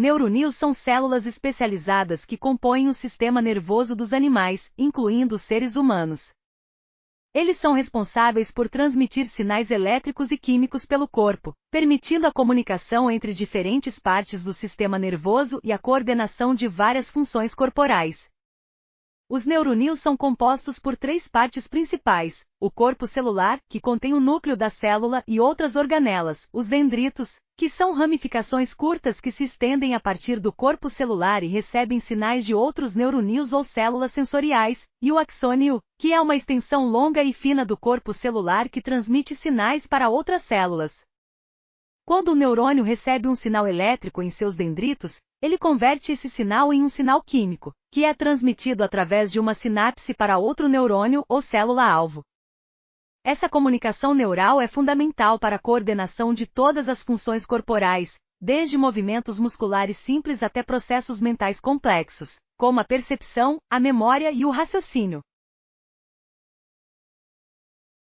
Neuronils são células especializadas que compõem o sistema nervoso dos animais, incluindo os seres humanos. Eles são responsáveis por transmitir sinais elétricos e químicos pelo corpo, permitindo a comunicação entre diferentes partes do sistema nervoso e a coordenação de várias funções corporais. Os neuronils são compostos por três partes principais: o corpo celular, que contém o núcleo da célula e outras organelas, os dendritos, que são ramificações curtas que se estendem a partir do corpo celular e recebem sinais de outros neuronils ou células sensoriais, e o axônio, que é uma extensão longa e fina do corpo celular que transmite sinais para outras células. Quando o neurônio recebe um sinal elétrico em seus dendritos, ele converte esse sinal em um sinal químico, que é transmitido através de uma sinapse para outro neurônio ou célula-alvo. Essa comunicação neural é fundamental para a coordenação de todas as funções corporais, desde movimentos musculares simples até processos mentais complexos, como a percepção, a memória e o raciocínio.